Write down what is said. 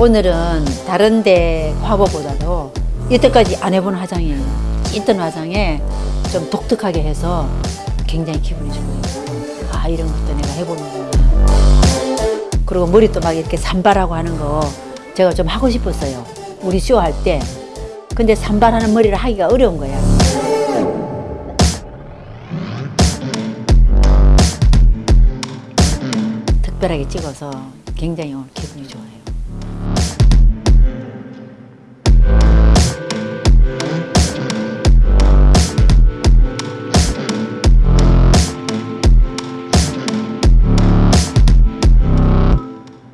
오늘은 다른 데 화보보다도 이때까지 안 해본 화장이에요. 있던 화장에 좀 독특하게 해서 굉장히 기분이 좋아요. 아, 이런 것도 내가 해보는구나. 그리고 머리도 막 이렇게 산발하고 하는 거 제가 좀 하고 싶었어요. 우리 쇼 할 때. 근데 산발하는 머리를 하기가 어려운 거야. 특별하게 찍어서 굉장히 오늘 기분이 좋아요.